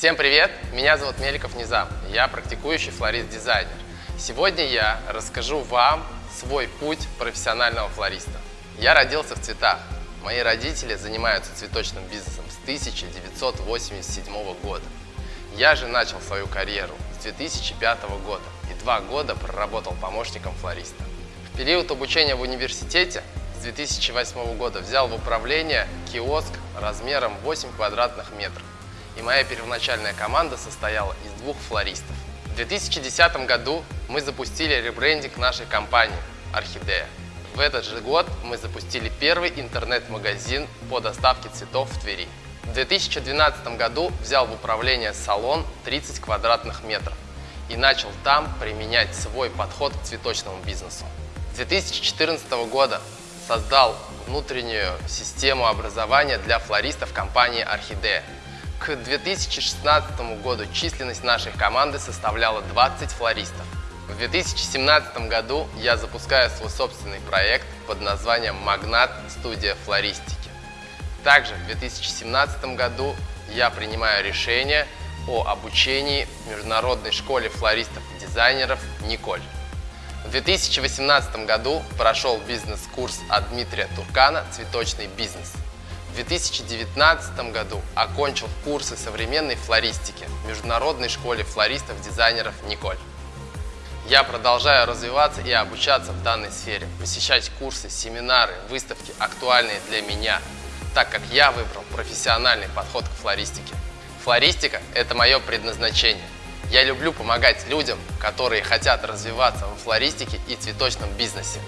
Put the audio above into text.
Всем привет! Меня зовут Меликов Низам. Я практикующий флорист-дизайнер. Сегодня я расскажу вам свой путь профессионального флориста. Я родился в цветах. Мои родители занимаются цветочным бизнесом с 1987 года. Я же начал свою карьеру с 2005 года и два года проработал помощником флориста. В период обучения в университете с 2008 года взял в управление киоск размером 8 квадратных метров. И моя первоначальная команда состояла из двух флористов. В 2010 году мы запустили ребрендинг нашей компании «Орхидея». В этот же год мы запустили первый интернет-магазин по доставке цветов в Твери. В 2012 году взял в управление салон 30 квадратных метров и начал там применять свой подход к цветочному бизнесу. С 2014 года создал внутреннюю систему образования для флористов компании «Орхидея». К 2016 году численность нашей команды составляла 20 флористов. В 2017 году я запускаю свой собственный проект под названием «Магнат. Студия флористики». Также в 2017 году я принимаю решение о обучении в Международной школе флористов и дизайнеров «Николь». В 2018 году прошел бизнес-курс от Дмитрия Туркана «Цветочный бизнес». В 2019 году окончил курсы современной флористики в Международной школе флористов-дизайнеров «Николь». Я продолжаю развиваться и обучаться в данной сфере, посещать курсы, семинары, выставки, актуальные для меня, так как я выбрал профессиональный подход к флористике. Флористика – это мое предназначение – я люблю помогать людям, которые хотят развиваться во флористике и цветочном бизнесе.